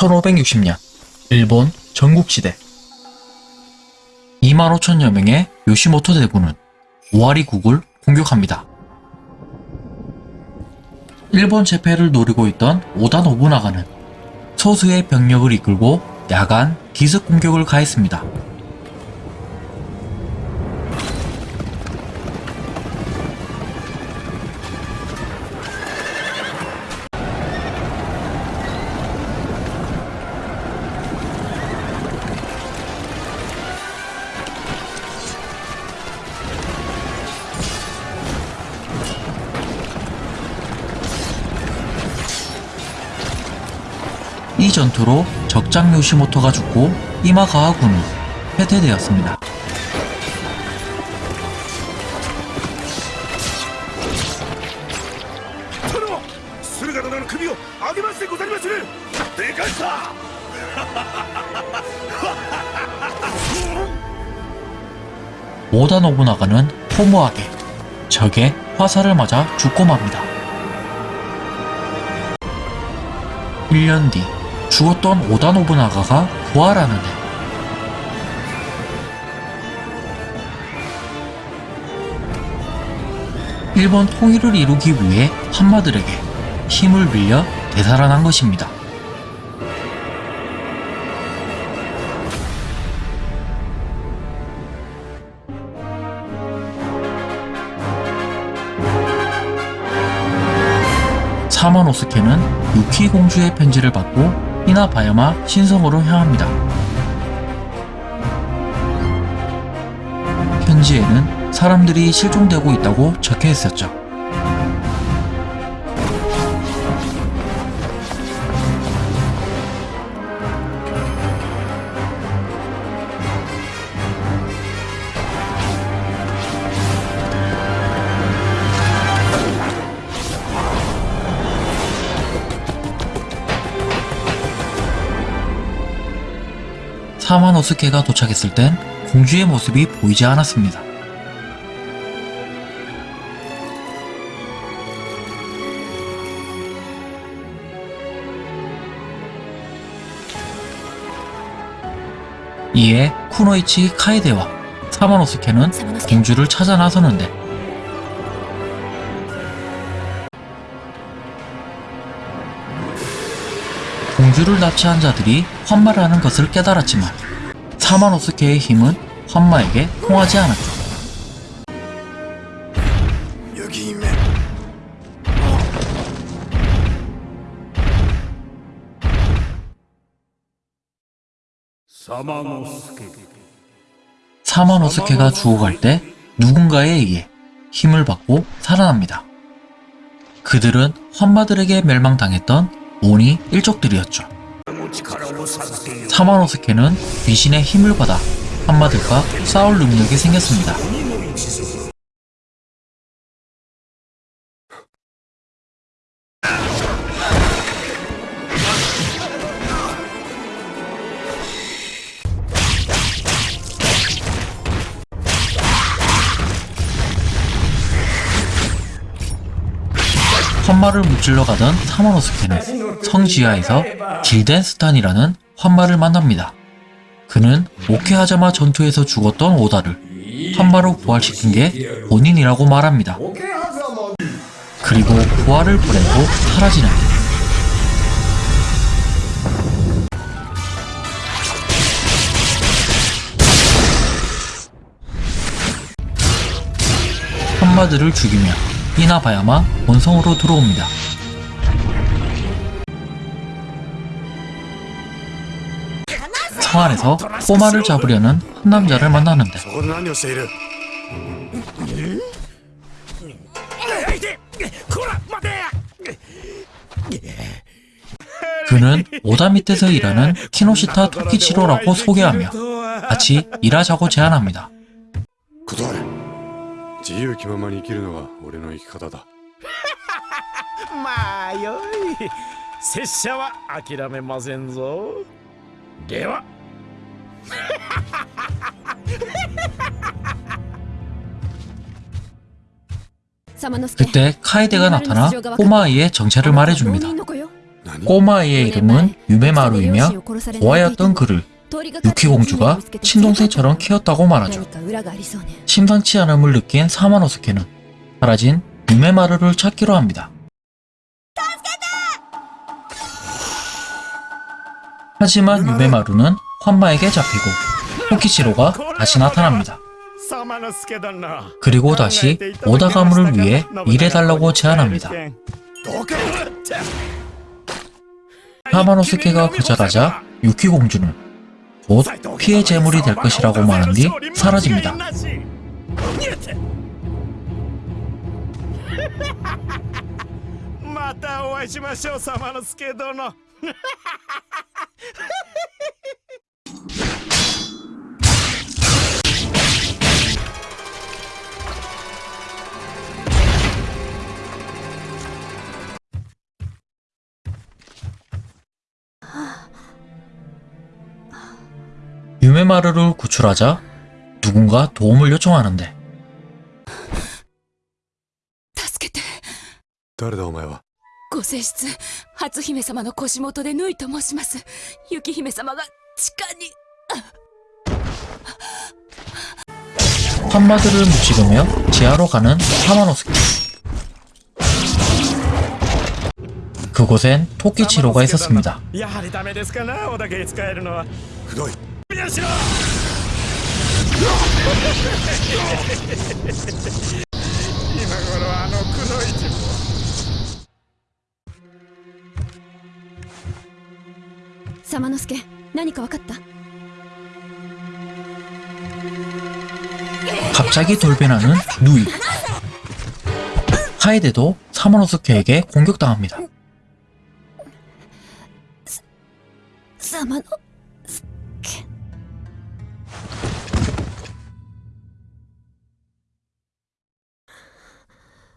1560년 일본 전국시대 2만 5천여 명의 요시모토 대군은 오와리국을 공격합니다. 일본 제패를 노리고 있던 오다 노부나가는 소수의 병력을 이끌고 야간 기습 공격을 가했습니다. 전투로 적장 요시모토가 죽고 이마가와군이 해퇴되었습니다. 오다 노부나가는 포모하게 적의 화살을 맞아 죽고 맙니다. 1년 뒤 죽었던 오다 노부나가가 부활하는데 일본 통일을 이루기 위해 한마들에게 힘을 빌려 되살아난 것입니다. 사마노스케는 유키 공주의 편지를 받고 히나바야마 신성으로 향합니다. 편지에는 사람들이 실종되고 있다고 적혀 있었죠. 사마노스케가 도착했을 땐 공주의 모습이 보이지 않았습니다. 이에 쿠노이치 카에데와 사마노스케는 공주를 찾아 나서는데 공주를 납치한 자들이 환마라는 것을 깨달았지만 사마노스케의 힘은 환마에게 통하지 않았죠. 사마노스케가 죽어갈 때 누군가에 의해 힘을 받고 살아납니다. 그들은 환마들에게 멸망당했던 오니 일족들이었죠. 사마노스케는 귀신의 힘을 받아 한마들과 싸울 능력이 생겼습니다. 무찔러 가던 사마노스케는 성 지하에서 길덴스탄이라는 환마를 만납니다. 그는 오케하자마 전투에서 죽었던 오다를 환마로 부활시킨 게 본인이라고 말합니다. 그리고 부활을 보내고 사라지는 환마들을 죽이며 이나바야마 본성으로 들어옵니다. 청안에서 꼬마를 잡으려는 한 남자를 만나는데. 그는 오다 밑에서 일하는 키노시타 토끼치로라고 소개하며 같이 일하자고 제안합니다. 그때 카에데가 나타나 꼬마 아이의 정체를 말해줍니다. 何 꼬마아이의 이름은 유메마루이며 고아였던 그를 유키 공주가 친동생처럼 키웠다고 말하죠. 심상치 않음을 느낀 사마노스케는 사라진 유메마루를 찾기로 합니다. 하지만 유메마루는 환마에게 잡히고 토키치로가 다시 나타납니다. 그리고 다시 오다 가문을 위해 일해달라고 제안합니다. 하마노스케가 거절하자 유키 공주는 곧 피해 재물이 될 것이라고 말한 뒤 사라집니다. またお会いしましょうサマノスケ殿 유메마루를 구출하자 누군가 도움을 요청하는데 助けて誰だお前はご正室初姫様の腰元でぬいと申します雪姫様が地下に 환마들을 묻히으며 지하로 가는 사마노스케 그곳엔 토끼치로가 있었습니다. やはりダメですかなおだけ使えるのはくどいよしろ今頃あのくの一もサマノスケ何か分かった 갑자기 돌변하는 누이 하에데도 사마노스케에게 공격당합니다. サマノ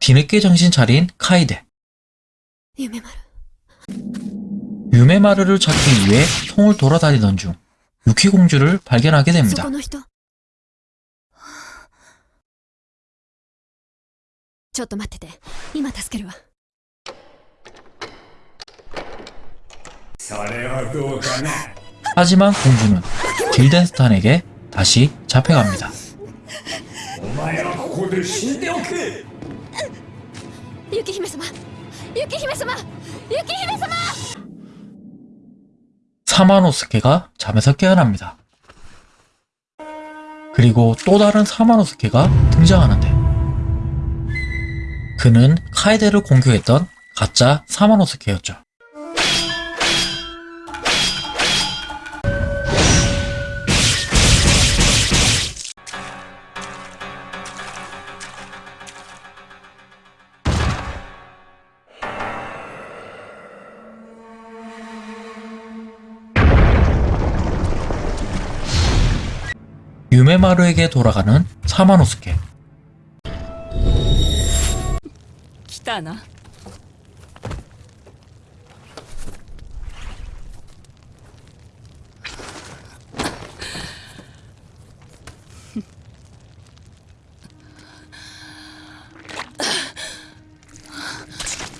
뒤늦게 정신 차린 카이데. 유메마루. 유메마루를 찾기 위해 통을 돌아다니던 중 유키 공주를 발견하게 됩니다. 하지만 공주는 길덴스탄에게 다시 잡혀갑니다. 雪姫様雪姫様雪姫様 사마노스케가 잠에서 깨어납니다. 그리고 또 다른 사마노스케가 등장하는데 그는 카에데를 공격했던 가짜 사마노스케였죠. 유메마루에게 돌아가는 사마노스케. 기타나.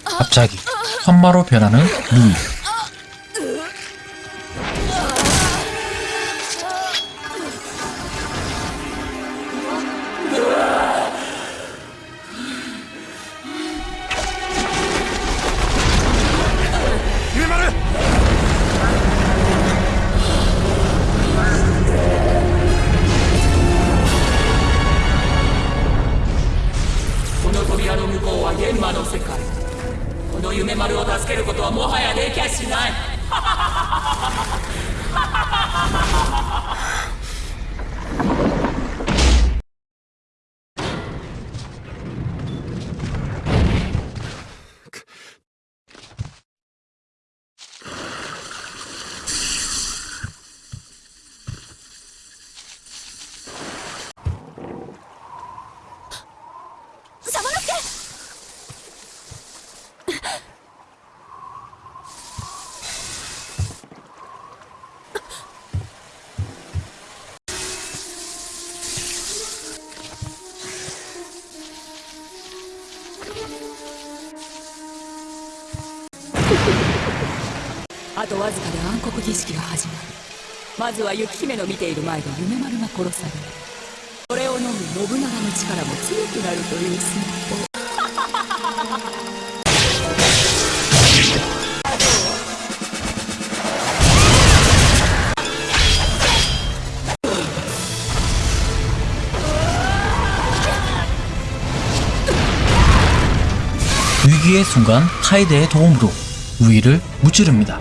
갑자기 한마로 변하는 루이 あとわずかで暗黒儀式が始まるまずは雪姫の見ている前で夢丸が殺されるそれを飲む信長の力も強くなるという戦法「 위기의 순간 카이데의 도움으로 우위를 무찌릅니다.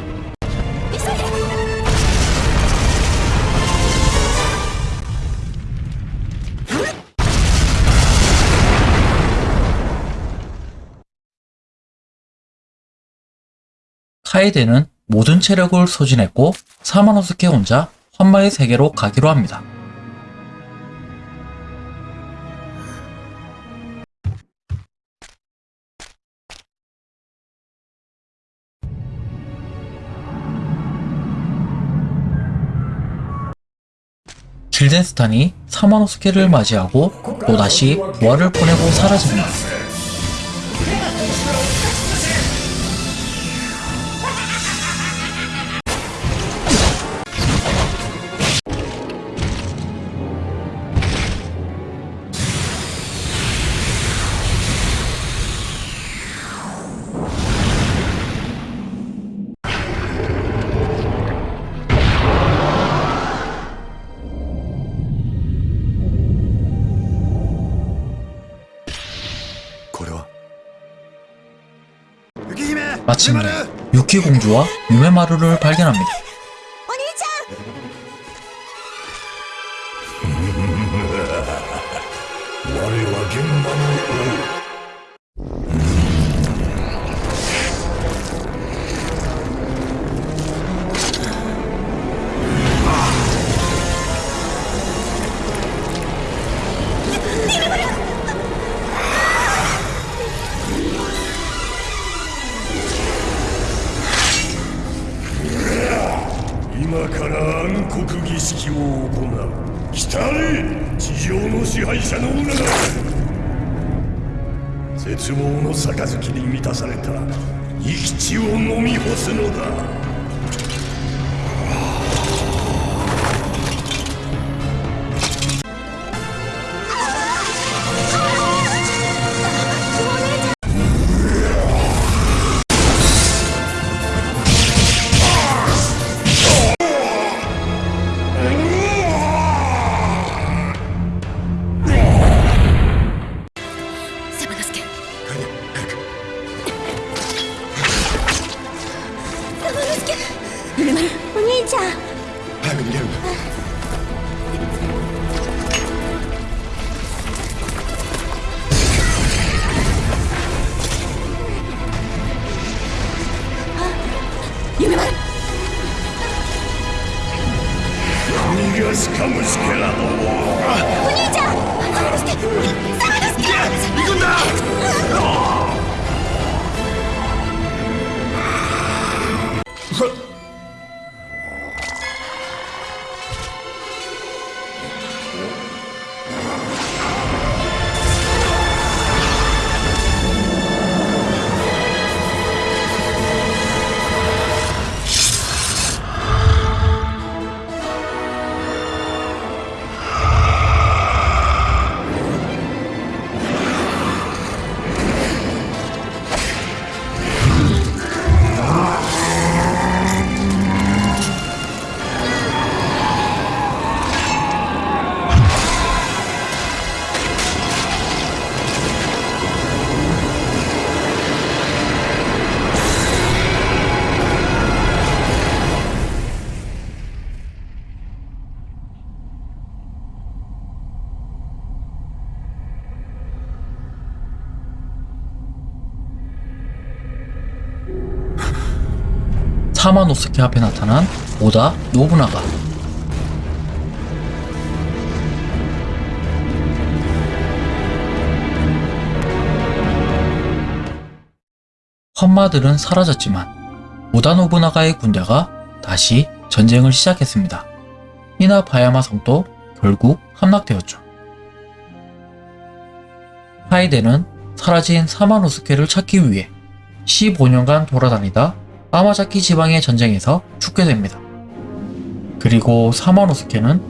카이데는 모든 체력을 소진했고 사마노스케 혼자 환마의 세계로 가기로 합니다. 길덴스탄이 사마노스케를 맞이하고 또다시 부활을 보내고 사라집니다. 마침내 유키 공주와 유메마루를 발견합니다. 絶望の杯に満たされた生き血を飲み干すのだ。 사마노스케 앞에 나타난 오다 노부나가 헌마들은 사라졌지만 오다 노부나가의 군대가 다시 전쟁을 시작했습니다. 이나 바야마 성도 결국 함락되었죠. 하이데는 사라진 사마노스케를 찾기 위해 15년간 돌아다니다 까마자키 지방의 전쟁에서 죽게 됩니다. 그리고 사마노스케는